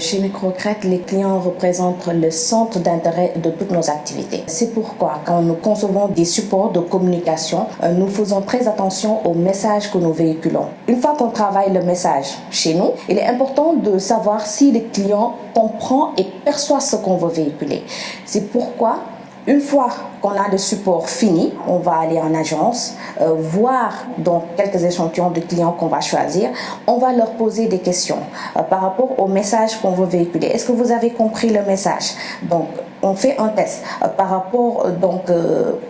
Chez Microcrète, les clients représentent le centre d'intérêt de toutes nos activités. C'est pourquoi, quand nous concevons des supports de communication, euh, nous faisons très attention au message que nous véhiculons. Une fois qu'on travaille le message chez nous, il est important de savoir si le client comprend et perçoit ce qu'on veut véhiculer. C'est pourquoi une fois qu'on a le support fini, on va aller en agence, euh, voir donc quelques échantillons de clients qu'on va choisir. On va leur poser des questions euh, par rapport au message qu'on veut véhiculer. Est-ce que vous avez compris le message? Donc, on fait un test euh, par rapport donc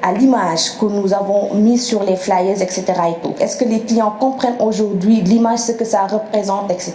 à l'image que nous avons mis sur les flyers, etc. Est-ce que les clients comprennent aujourd'hui l'image, ce que ça représente, etc.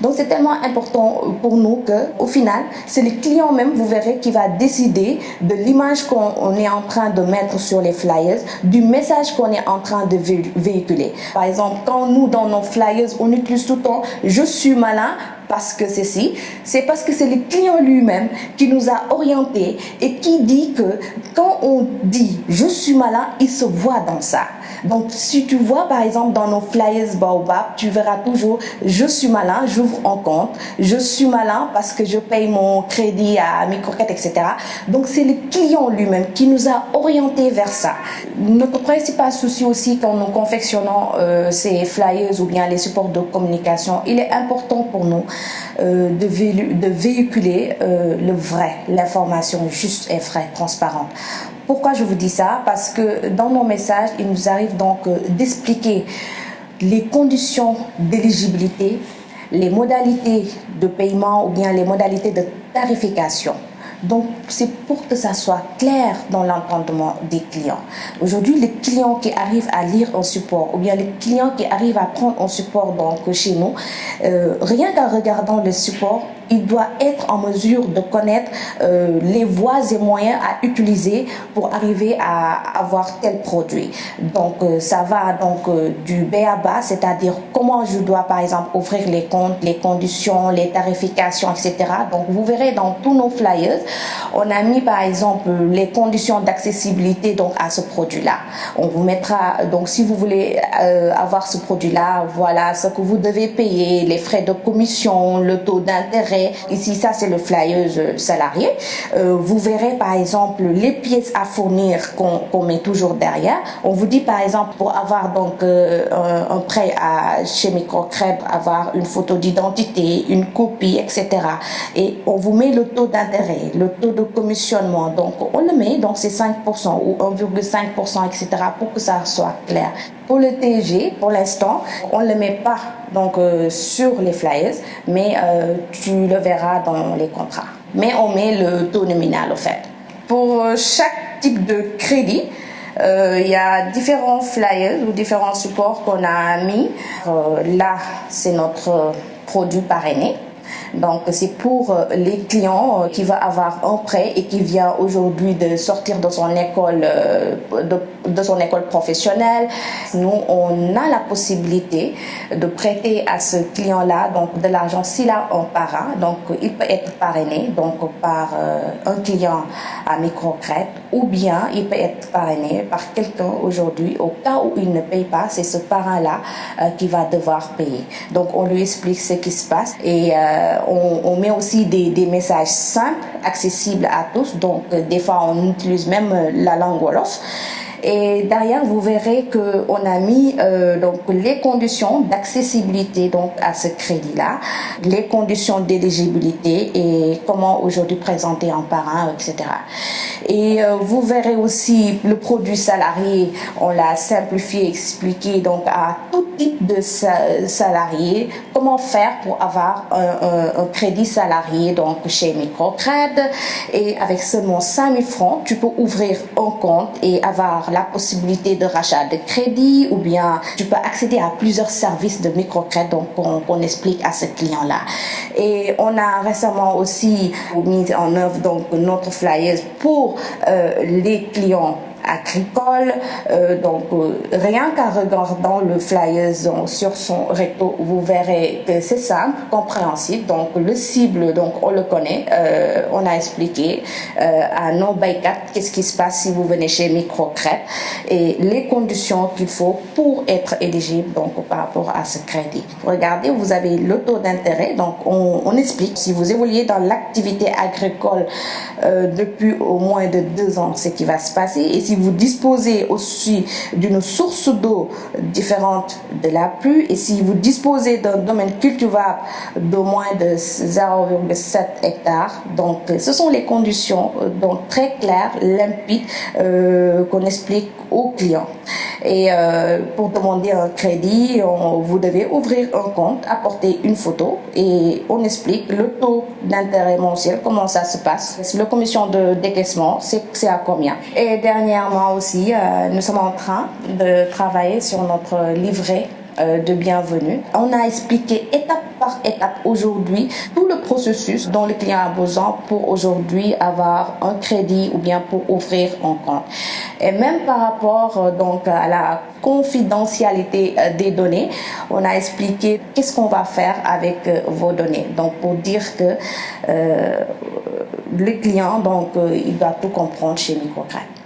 Donc c'est tellement important pour nous que, au final, c'est le client même, vous verrez, qui va décider de l'image qu'on est en train de mettre sur les flyers, du message qu'on est en train de véhiculer. Par exemple, quand nous, dans nos flyers, on utilise tout le temps « je suis malin », parce que ceci, c'est parce que c'est le client lui-même qui nous a orientés et qui dit que quand on dit je suis malin, il se voit dans ça. Donc si tu vois par exemple dans nos flyers Baobab, tu verras toujours je suis malin, j'ouvre un compte, je suis malin parce que je paye mon crédit à mes croquettes, etc. Donc c'est le client lui-même qui nous a orientés vers ça. Notre principal souci aussi quand nous confectionnons euh, ces flyers ou bien les supports de communication, il est important pour nous euh, de, véhiculer euh, le vrai, l'information juste et vraie, transparente. Pourquoi je vous dis ça? Parce que dans nos messages, il nous arrive donc euh, d'expliquer les conditions d'éligibilité, les modalités de paiement ou bien les modalités de tarification. Donc, c'est pour que ça soit clair dans l'entendement des clients. Aujourd'hui, les clients qui arrivent à lire un support ou bien les clients qui arrivent à prendre un support donc, chez nous, euh, rien qu'en regardant le support, il doit être en mesure de connaître euh, les voies et moyens à utiliser pour arriver à avoir tel produit. Donc euh, ça va donc euh, du B à bas, c'est-à-dire comment je dois par exemple ouvrir les comptes, les conditions, les tarifications, etc. Donc vous verrez dans tous nos flyers, on a mis par exemple les conditions d'accessibilité donc à ce produit-là. On vous mettra donc si vous voulez avoir ce produit-là, voilà ce que vous devez payer, les frais de commission, le taux d'intérêt Ici, ça c'est le flyer salarié. Euh, vous verrez par exemple les pièces à fournir qu'on met toujours derrière. On vous dit par exemple pour avoir donc euh, un, prêt à, chez Microcrèbre, avoir une photo d'identité, une copie, etc. Et on vous met le taux d'intérêt, le taux de commissionnement. Donc on le met, donc c'est 5% ou 1,5%, etc. pour que ça soit clair. Pour le TG, pour l'instant, on ne le met pas donc, euh, sur les flyers, mais euh, tu le verras dans les contrats. Mais on met le taux nominal au fait. Pour euh, chaque type de crédit, il y a différents flyers ou différents supports qu'on a mis. là, c'est notre produit parrainé. Donc c'est pour euh, les clients euh, qui va avoir un prêt et qui vient aujourd'hui de sortir de son école euh, de, son école professionnelle. Nous on a la possibilité de prêter à ce client-là donc de l'argent s'il a un parent. Donc il peut être parrainé donc par un client à microcrète ou bien il peut être parrainé par quelqu'un aujourd'hui au cas où il ne paye pas, c'est ce parent-là qui va devoir payer. Donc on lui explique ce qui se passe et on, met aussi des, messages simples, accessibles à tous. Donc, euh, des fois, on utilise même euh, la langue Wolof. Et derrière, vous verrez qu'on a mis euh, donc les conditions d'accessibilité donc à ce crédit-là, les conditions d'éligibilité et comment aujourd'hui présenter un parent, etc. Et euh, vous verrez aussi le produit salarié, on l'a simplifié, expliqué donc à tout type de salariés, comment faire pour avoir un, un, crédit salarié donc chez Microcred? Et avec seulement 5000 francs, tu peux ouvrir un compte et avoir la possibilité de rachat de crédit ou bien tu peux accéder à plusieurs services de microcrédit qu'on explique à ce client-là. Et on a récemment aussi mis en œuvre donc notre flyers pour euh, les clients agricole. donc, rien qu'en regardant le flyer sur son recto, vous verrez que c'est simple, compréhensible. Donc, le cible, donc on le connaît. on a expliqué à nos baykat qu'est-ce qui se passe si vous venez chez Microcrète et les conditions qu'il faut pour être éligible donc par rapport à ce crédit. Regardez, vous avez le taux d'intérêt. Donc, on, explique si vous évoluez dans l'activité agricole euh, depuis au moins de deux ans, ce qui va se passer. Si vous disposez aussi d'une source d'eau différente de la pluie, et si vous disposez d'un domaine cultivable d'au moins de 0,7 hectares, donc ce sont les conditions euh, donc très claires, limpides euh, qu'on explique aux clients. Et euh, pour demander un crédit, vous devez ouvrir un compte, apporter une photo et on explique le taux d'intérêt mensuel, comment ça se passe. La commission de décaissement, c'est à combien. Et dernièrement aussi, euh, nous sommes en train de travailler sur notre livret euh, de bienvenue. On a expliqué étape étape aujourd'hui tout le processus dont le client a besoin pour aujourd'hui avoir un crédit ou bien pour ouvrir un compte. Et même par rapport euh, donc à la confidentialité euh, des données, on a expliqué qu'est-ce qu'on va faire avec vos données. Donc pour dire que le client donc il doit tout comprendre chez Microcred.